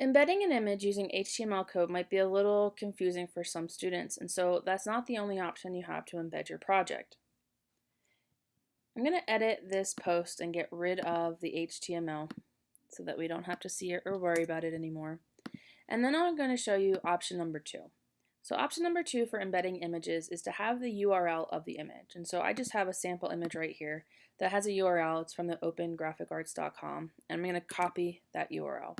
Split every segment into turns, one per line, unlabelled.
Embedding an image using HTML code might be a little confusing for some students, and so that's not the only option you have to embed your project. I'm going to edit this post and get rid of the HTML so that we don't have to see it or worry about it anymore. And then I'm going to show you option number two. So option number two for embedding images is to have the URL of the image. And so I just have a sample image right here that has a URL. It's from the opengraphicarts.com. And I'm going to copy that URL.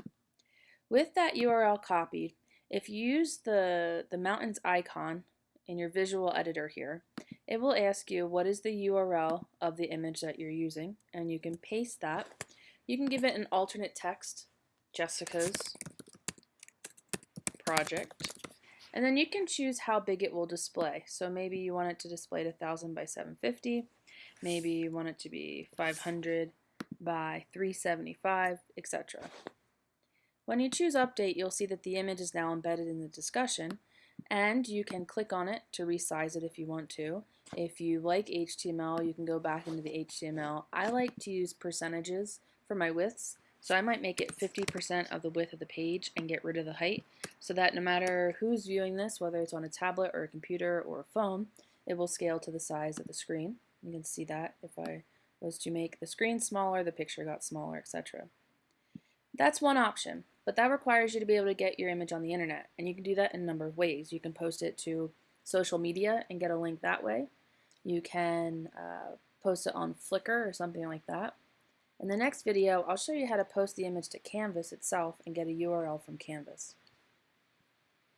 With that URL copied, if you use the, the mountains icon in your visual editor here, it will ask you what is the URL of the image that you're using, and you can paste that. You can give it an alternate text, Jessica's project, and then you can choose how big it will display. So maybe you want it to display to 1000 by 750, maybe you want it to be 500 by 375, etc. When you choose Update, you'll see that the image is now embedded in the discussion, and you can click on it to resize it if you want to. If you like HTML, you can go back into the HTML. I like to use percentages for my widths, so I might make it 50% of the width of the page and get rid of the height, so that no matter who's viewing this, whether it's on a tablet or a computer or a phone, it will scale to the size of the screen. You can see that if I was to make the screen smaller, the picture got smaller, etc. That's one option. But that requires you to be able to get your image on the internet. And you can do that in a number of ways. You can post it to social media and get a link that way. You can uh, post it on Flickr or something like that. In the next video, I'll show you how to post the image to Canvas itself and get a URL from Canvas.